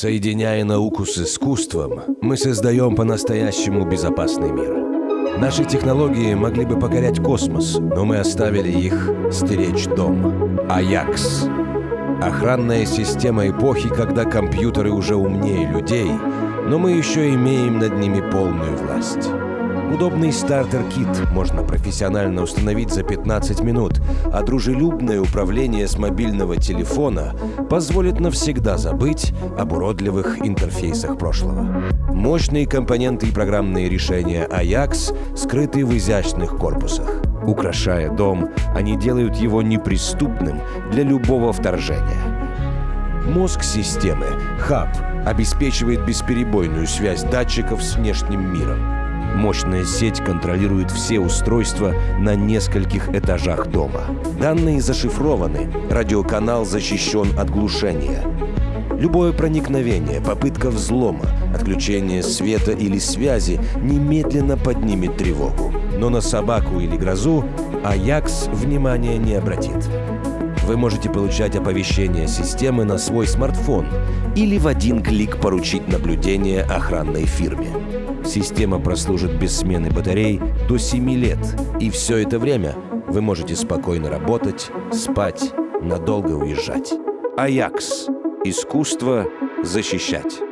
Соединяя науку с искусством, мы создаем по-настоящему безопасный мир. Наши технологии могли бы покорять космос, но мы оставили их стеречь дом. Аякс. Охранная система эпохи, когда компьютеры уже умнее людей, но мы еще имеем над ними полную власть. Удобный стартер-кит можно профессионально установить за 15 минут, а дружелюбное управление с мобильного телефона позволит навсегда забыть об уродливых интерфейсах прошлого. Мощные компоненты и программные решения Ajax скрыты в изящных корпусах. Украшая дом, они делают его неприступным для любого вторжения. Мозг системы, хаб, обеспечивает бесперебойную связь датчиков с внешним миром. Мощная сеть контролирует все устройства на нескольких этажах дома. Данные зашифрованы, радиоканал защищен от глушения. Любое проникновение, попытка взлома, отключение света или связи немедленно поднимет тревогу. Но на собаку или грозу Аякс внимания не обратит. Вы можете получать оповещения системы на свой смартфон или в один клик поручить наблюдение охранной фирме. Система прослужит без смены батарей до 7 лет, и все это время вы можете спокойно работать, спать, надолго уезжать. Аякс. Искусство защищать.